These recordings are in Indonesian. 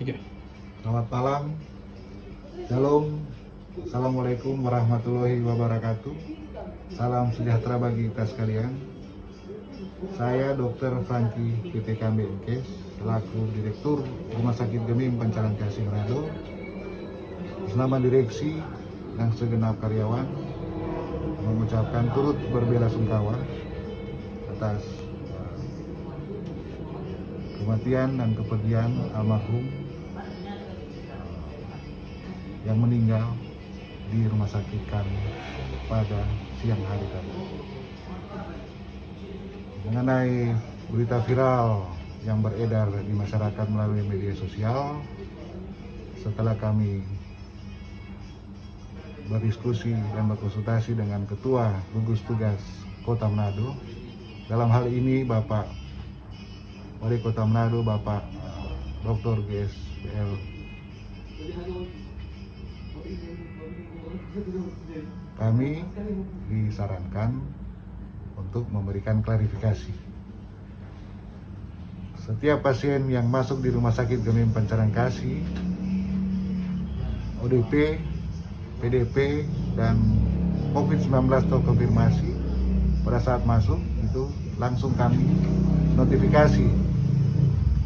Selamat malam, Shalom, Assalamualaikum warahmatullahi wabarakatuh. Salam sejahtera bagi kita sekalian. Saya Dr. Franky PPK BMKes, selaku Direktur Rumah Sakit Gemim Pancaran Kasih Manado. Bersama direksi dan segenap karyawan mengucapkan turut berbela sungkawa atas kematian dan kepergian almarhum yang meninggal di rumah sakit kami pada siang hari tadi. Mengenai berita viral yang beredar di masyarakat melalui media sosial, setelah kami berdiskusi dan berkonsultasi dengan Ketua Gugus Tugas Kota Manado, dalam hal ini Bapak Wali Kota Manado, Bapak Dr. GSBL kami disarankan untuk memberikan klarifikasi. Setiap pasien yang masuk di rumah sakit Gemim Pancaran Kasih, ODP, PDP, dan COVID-19 terkonfirmasi pada saat masuk itu langsung kami notifikasi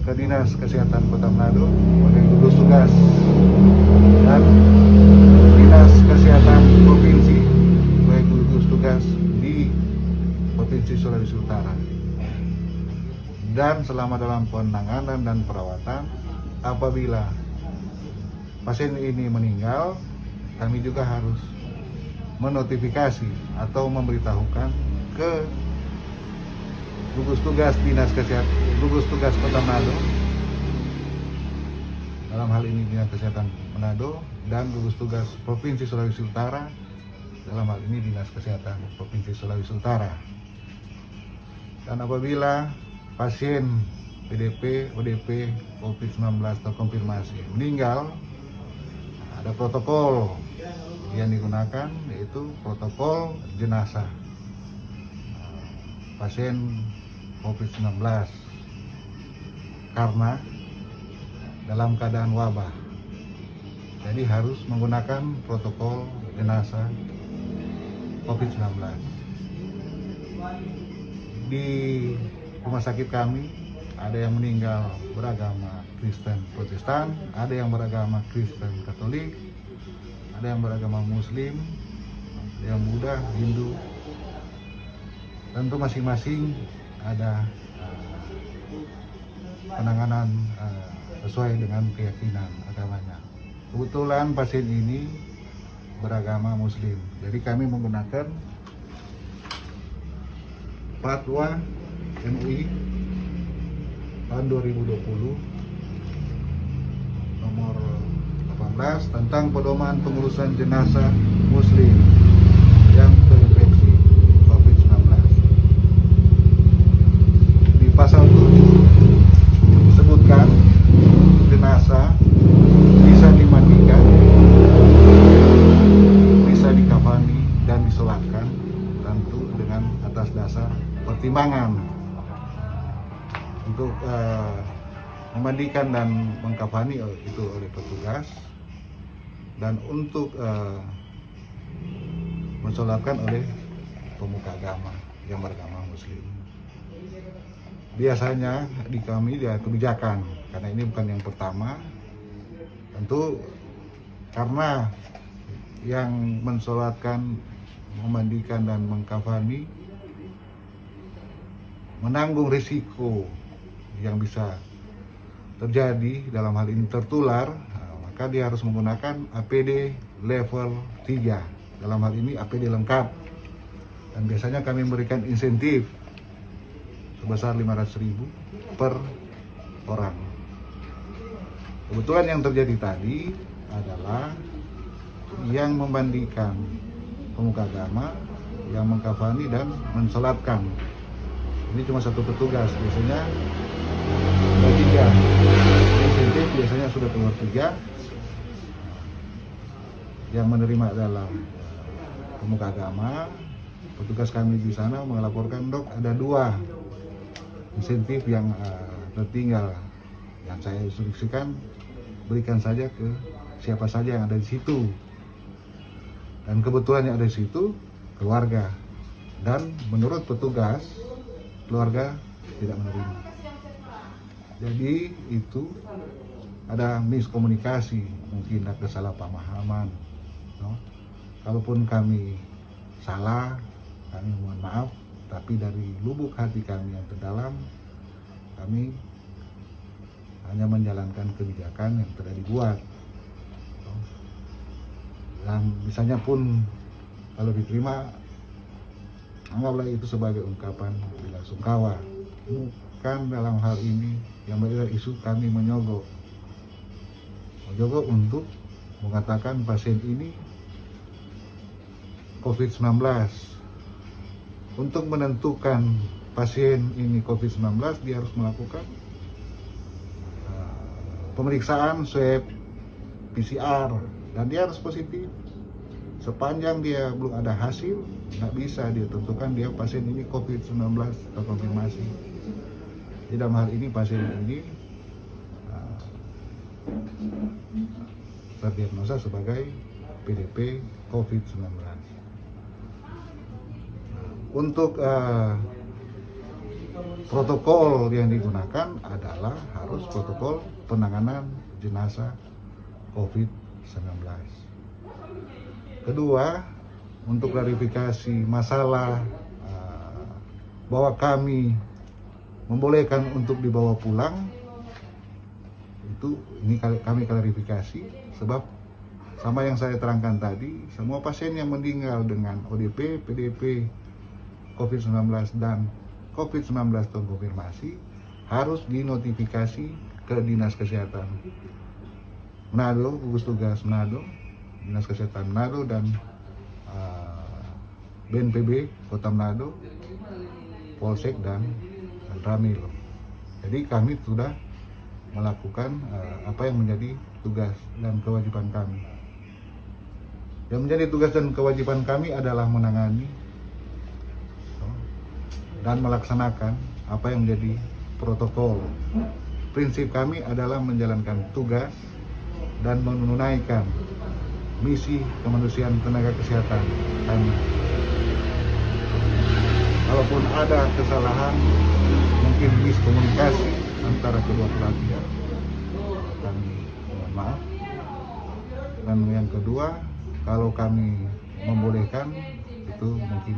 ke Dinas Kesehatan Kota Manado oleh gugus tugas dan Dinas Kesehatan Provinsi. Baik gugus tugas di Provinsi Sulawesi Utara. Dan selama dalam penanganan dan perawatan apabila pasien ini meninggal kami juga harus menotifikasi atau memberitahukan ke gugus tugas dinas kesehatan gugus tugas kota Manado dalam hal ini dinas kesehatan Manado dan gugus tugas provinsi Sulawesi Utara. Dalam hal ini dinas kesehatan provinsi Sulawesi Utara. Dan apabila pasien PDP ODP COVID-19 terkonfirmasi meninggal ada protokol yang digunakan yaitu protokol jenazah pasien COVID-19 karena dalam keadaan wabah. Jadi harus menggunakan protokol jenazah COVID-19. Di rumah sakit kami ada yang meninggal beragama Kristen Protestan, ada yang beragama Kristen Katolik, ada yang beragama Muslim, ada yang Buddha, Hindu. Tentu masing-masing ada uh, penanganan uh, sesuai dengan keyakinan agamanya. Kebetulan pasien ini beragama Muslim, jadi kami menggunakan fatwa MUI tahun 2020 nomor 18 tentang pedoman pengurusan jenazah Muslim yang terinfeksi COVID-19. Di pasal 7 disebutkan jenazah bisa dimandikan, bisa dikafani dan disolatkan tentu dengan atas dasar pertimbangan untuk uh, memandikan dan mengkafani itu oleh petugas dan untuk uh, mensolatkan oleh pemuka agama yang beragama muslim. Biasanya di kami dia kebijakan karena ini bukan yang pertama. Tentu karena yang mensolatkan memandikan dan mengkafani menanggung risiko yang bisa terjadi dalam hal ini tertular nah, maka dia harus menggunakan APD level 3 dalam hal ini APD lengkap. Dan biasanya kami memberikan insentif sebesar 500.000 per orang. Kebetulan yang terjadi tadi adalah yang membandikan pemuka agama yang mengkafani dan mensolatkan ini cuma satu petugas biasanya ada tiga insentif biasanya sudah keluar tiga yang menerima adalah pemuka agama petugas kami di sana melaporkan dok ada dua insentif yang uh, tertinggal yang saya instruksikan berikan saja ke siapa saja yang ada di situ. Dan kebetulan yang ada di situ keluarga. Dan menurut petugas, keluarga tidak menerima. Jadi itu ada miskomunikasi, mungkin ada kesalahpahaman. No? Kalaupun kami salah, kami mohon maaf, tapi dari lubuk hati kami yang terdalam, kami hanya menjalankan kebijakan yang telah dibuat. Dan misalnya pun kalau diterima, anggaplah itu sebagai ungkapan bela sungkawa. Bukan dalam hal ini yang berbeda isu kami menyogok. Menyogok untuk mengatakan pasien ini COVID-19. Untuk menentukan pasien ini COVID-19, dia harus melakukan uh, pemeriksaan swab PCR dan dia harus positif. Sepanjang dia belum ada hasil, nggak bisa dia tentukan dia pasien ini COVID-19 terkonfirmasi. Di dalam hal ini pasien ini uh, terdiagnosa sebagai PDP COVID-19 untuk uh, protokol yang digunakan adalah harus protokol penanganan jenazah COVID-19. Kedua, untuk klarifikasi masalah uh, bahwa kami membolehkan untuk dibawa pulang, itu ini kami klarifikasi. Sebab sama yang saya terangkan tadi, semua pasien yang meninggal dengan ODP, PDP, COVID-19 dan COVID-19 terkonfirmasi harus dinotifikasi ke Dinas Kesehatan Manado, gugus tugas Manado, Dinas Kesehatan Manado dan BNPB Kota Manado, Polsek dan, Ramil. Jadi kami sudah melakukan uh, apa yang menjadi tugas dan kewajiban kami. Yang menjadi tugas dan kewajiban kami adalah menangani dan melaksanakan apa yang menjadi protokol. Prinsip kami adalah menjalankan tugas dan menunaikan misi kemanusiaan tenaga kesehatan kami. Kalaupun ada kesalahan, mungkin miskomunikasi antara kedua belah pihak, kami mohon maaf. Dan yang kedua, kalau kami membolehkan, itu mungkin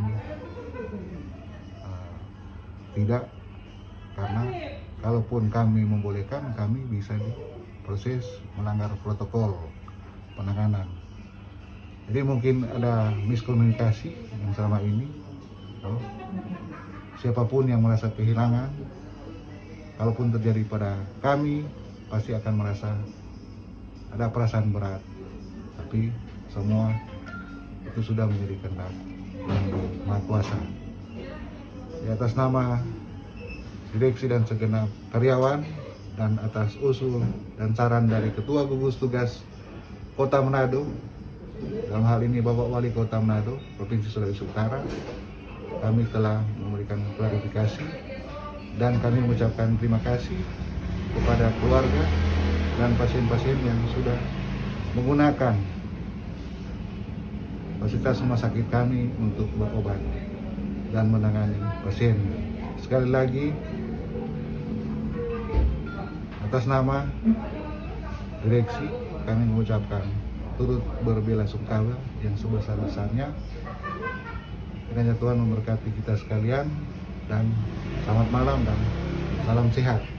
tidak. Karena kalaupun kami membolehkan kami bisa diproses melanggar protokol penanganan. Jadi mungkin ada miskomunikasi yang selama ini oh, siapa pun yang merasa kehilangan kalaupun terjadi pada kami pasti akan merasa ada perasaan berat. Tapi semua itu sudah menjadi kehendak yang maha kuasa. Di atas nama direksi dan segenap karyawan dan atas usul dan saran dari Ketua Gugus Tugas Kota Manado dalam hal ini Bapak Wali Kota Manado Provinsi Sulawesi Utara kami telah memberikan klarifikasi dan kami mengucapkan terima kasih kepada keluarga dan pasien-pasien yang sudah menggunakan fasilitas rumah sakit kami untuk berobat dan menangani pasien. Sekali lagi, atas nama direksi kami mengucapkan turut berbela sungkawa yang sebesar-besarnya. Kiranya Tuhan memberkati kita sekalian dan selamat malam dan salam sehat.